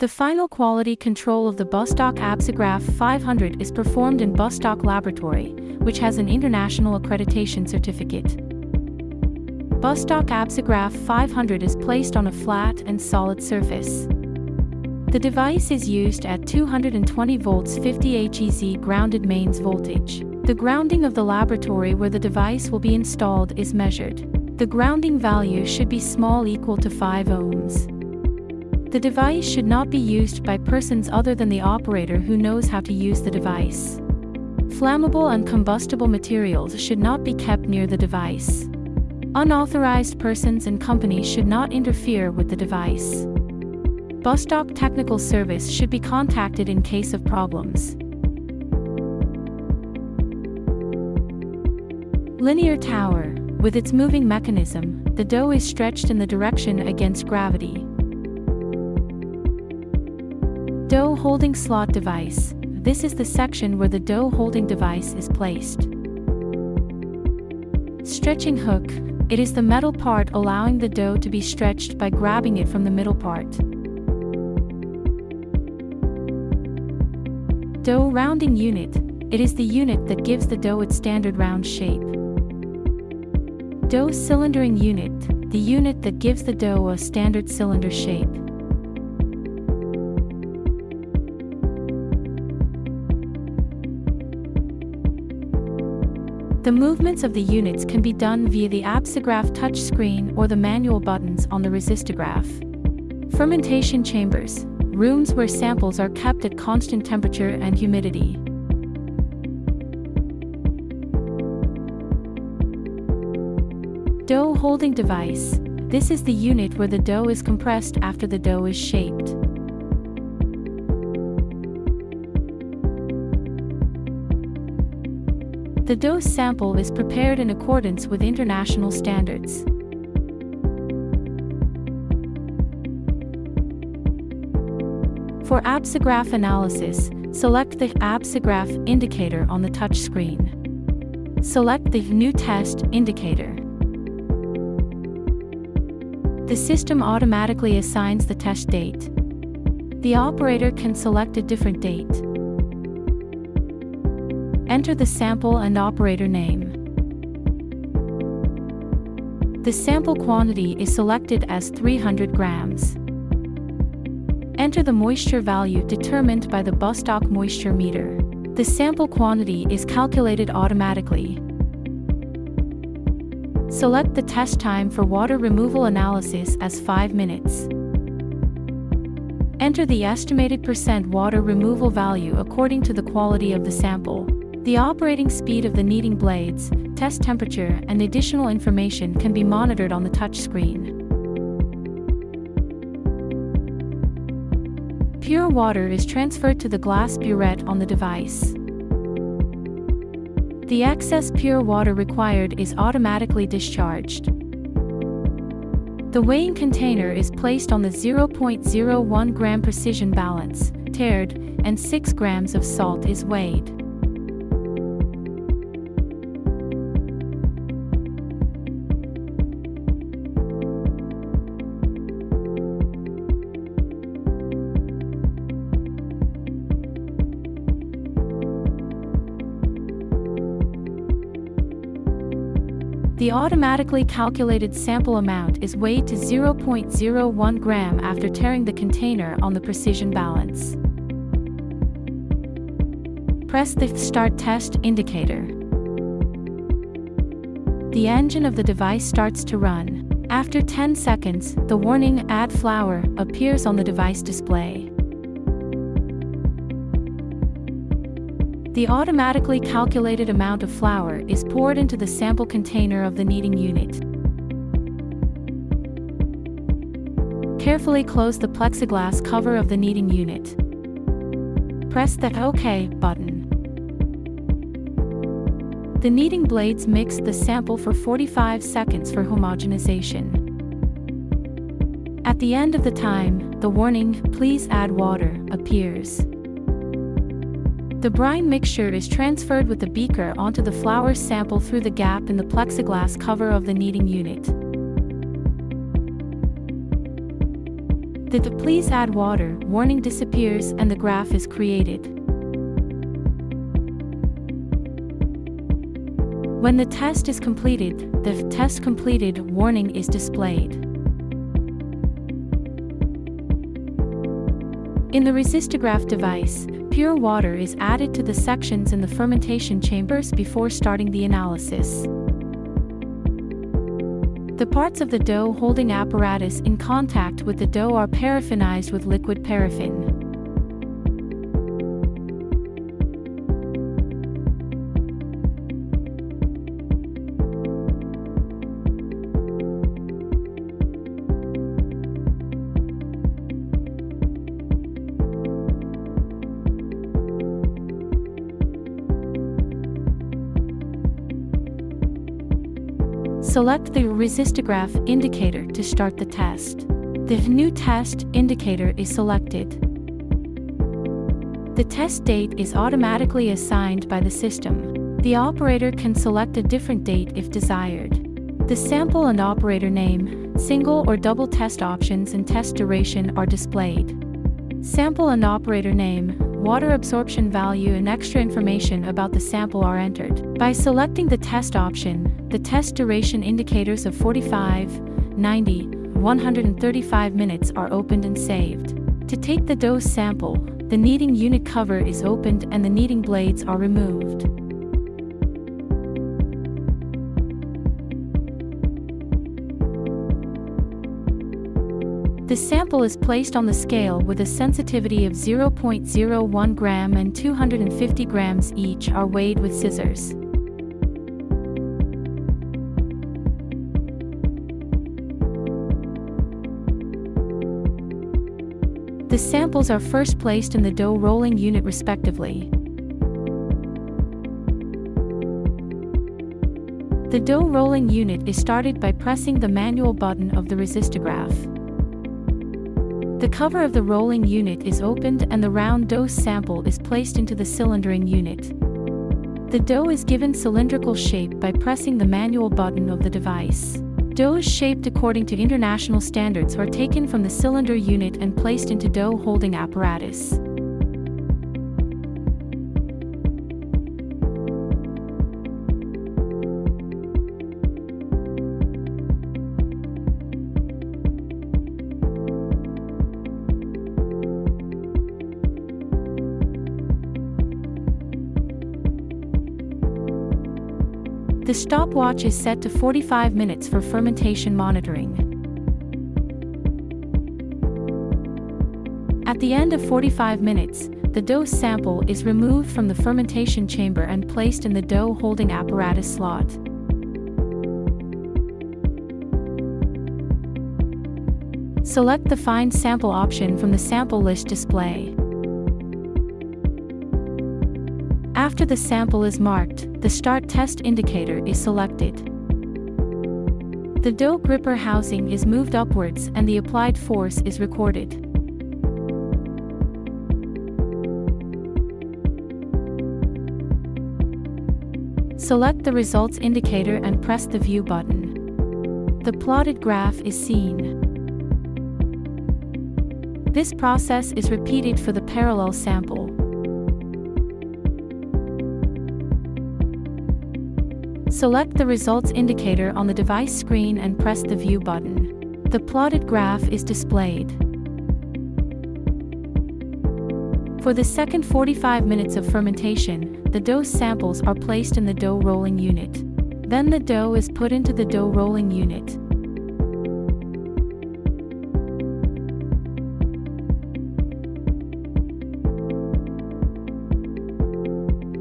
The final quality control of the Bastak Absograph 500 is performed in Bastak Laboratory, which has an international accreditation certificate. Bastak Absograph 500 is placed on a flat and solid surface. The device is used at 220 volts 50 HEZ grounded mains voltage. The grounding of the laboratory where the device will be installed is measured. The grounding value should be small equal to 5 ohms. The device should not be used by persons other than the operator who knows how to use the device. Flammable and combustible materials should not be kept near the device. Unauthorized persons and companies should not interfere with the device. Bastak Technical Service should be contacted in case of problems. Linear tower. With its moving mechanism, the dough is stretched in the direction against gravity. Dough holding slot device. This is the section where the dough holding device is placed. Stretching hook. It is the metal part allowing the dough to be stretched by grabbing it from the middle part. Dough rounding unit. It is the unit that gives the dough its standard round shape. Dough cylindering unit. The unit that gives the dough a standard cylinder shape. The movements of the units can be done via the Absograph touchscreen or the manual buttons on the resistograph. Fermentation chambers rooms where samples are kept at constant temperature and humidity. Dough holding device. This is the unit where the dough is compressed after the dough is shaped. The dose sample is prepared in accordance with international standards. For Absograph analysis, select the Absograph indicator on the touchscreen. Select the New Test indicator. The system automatically assigns the test date. The operator can select a different date. Enter the sample and operator name. The sample quantity is selected as 300 grams. Enter the moisture value determined by the Bastak moisture meter. The sample quantity is calculated automatically. Select the test time for water removal analysis as 5 minutes. Enter the estimated percent water removal value according to the quality of the sample. The operating speed of the kneading blades, test temperature and additional information can be monitored on the touchscreen. Pure water is transferred to the glass burette on the device. The excess pure water required is automatically discharged. The weighing container is placed on the 0.01 gram precision balance, tared, and 6 grams of salt is weighed. The automatically calculated sample amount is weighed to 0.01 gram after taring the container on the precision balance. Press the Start Test indicator. The engine of the device starts to run. After 10 seconds, the warning Add Flour appears on the device display. The automatically calculated amount of flour is poured into the sample container of the kneading unit. Carefully close the plexiglass cover of the kneading unit. Press the OK button. The kneading blades mix the sample for 45 seconds for homogenization. At the end of the time, the warning, please add water, appears. The brine mixture is transferred with the beaker onto the flour sample through the gap in the plexiglass cover of the kneading unit. The please add water warning disappears and the graph is created. When the test is completed, the test completed warning is displayed. In the resistograph device, pure water is added to the sections in the fermentation chambers before starting the analysis. The parts of the dough holding apparatus in contact with the dough are paraffinized with liquid paraffin. Select the resistograph indicator to start the test. The new test indicator is selected. The test date is automatically assigned by the system. The operator can select a different date if desired. The sample and operator name, single or double test options and test duration are displayed. Sample and operator name, water absorption value and extra information about the sample are entered. By selecting the test option, the test duration indicators of 45, 90, 135 minutes are opened and saved. To take the dose sample, the kneading unit cover is opened and the kneading blades are removed. The sample is placed on the scale with a sensitivity of 0.01 gram and 250 grams each are weighed with scissors. The samples are first placed in the dough rolling unit respectively. The dough rolling unit is started by pressing the manual button of the resistograph. The cover of the rolling unit is opened and the round dough sample is placed into the cylindering unit. The dough is given cylindrical shape by pressing the manual button of the device. Doughs shaped according to international standards are taken from the cylinder unit and placed into dough holding apparatus. The stopwatch is set to 45 minutes for fermentation monitoring. At the end of 45 minutes, the dough sample is removed from the fermentation chamber and placed in the dough holding apparatus slot. Select the Find Sample option from the sample list display. After the sample is marked, the Start Test indicator is selected. The dough gripper housing is moved upwards and the applied force is recorded. Select the results indicator and press the View button. The plotted graph is seen. This process is repeated for the parallel sample. Select the results indicator on the device screen and press the View button. The plotted graph is displayed. For the second 45 minutes of fermentation, the dough samples are placed in the dough rolling unit. Then the dough is put into the dough rolling unit.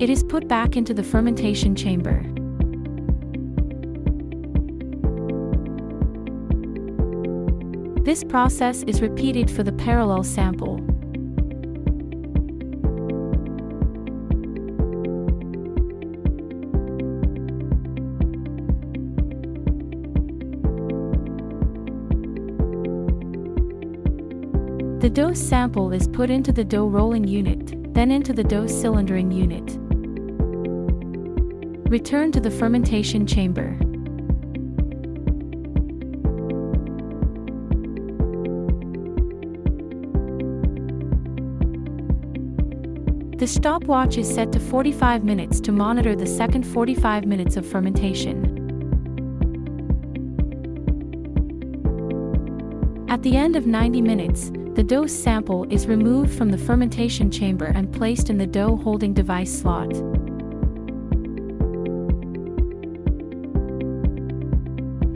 It is put back into the fermentation chamber. This process is repeated for the parallel sample. The dough sample is put into the dough rolling unit, then into the dough cylindering unit. Return to the fermentation chamber. The stopwatch is set to 45 minutes to monitor the second 45 minutes of fermentation. At the end of 90 minutes, the dough sample is removed from the fermentation chamber and placed in the dough holding device slot.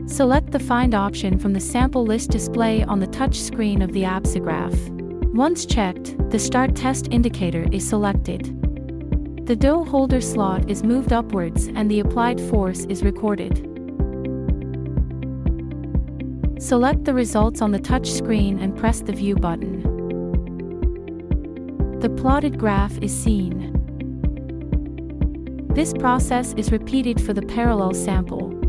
Select the Find option from the sample list display on the touch screen of the Absograph. Once checked, the Start Test indicator is selected. The dough holder slot is moved upwards and the applied force is recorded. Select the results on the touch screen and press the View button. The plotted graph is seen. This process is repeated for the parallel sample.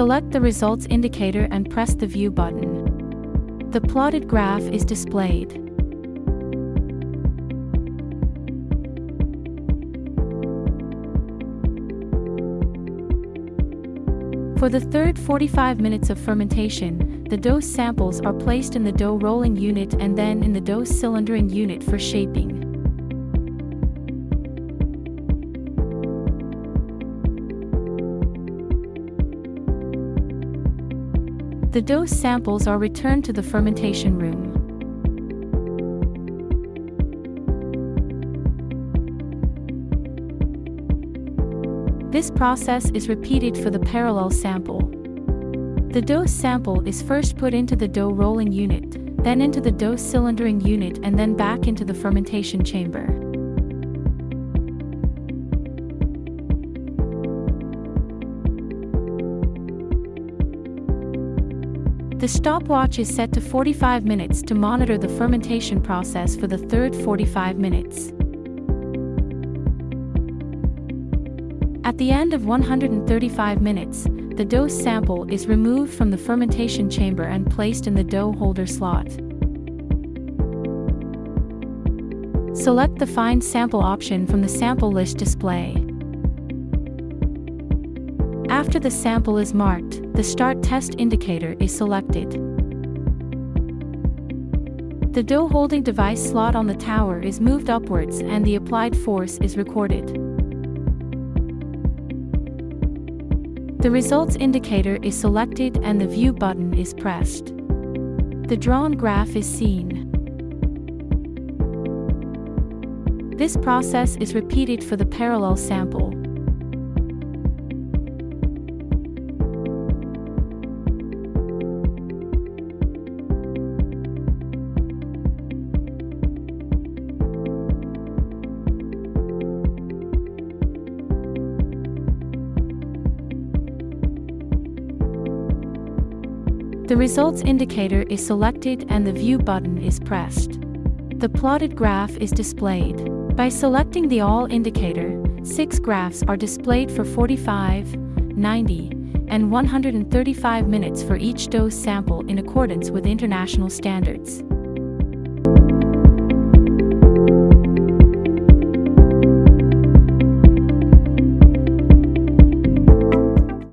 Select the results indicator and press the View button. The plotted graph is displayed. For the third 45 minutes of fermentation, the dough samples are placed in the dough rolling unit and then in the dough cylindering unit for shaping. The dose samples are returned to the fermentation room. This process is repeated for the parallel sample. The dose sample is first put into the dough rolling unit, then into the dough cylindering unit and then back into the fermentation chamber. The stopwatch is set to 45 minutes to monitor the fermentation process for the third 45 minutes. At the end of 135 minutes, the dough sample is removed from the fermentation chamber and placed in the dough holder slot. Select the Find Sample option from the sample list display. After the sample is marked, the Start Test indicator is selected. The dough holding device slot on the tower is moved upwards and the applied force is recorded. The results indicator is selected and the View button is pressed. The drawn graph is seen. This process is repeated for the parallel sample. Results indicator is selected and the View button is pressed. The plotted graph is displayed. By selecting the All indicator, six graphs are displayed for 45, 90, and 135 minutes for each dose sample in accordance with international standards.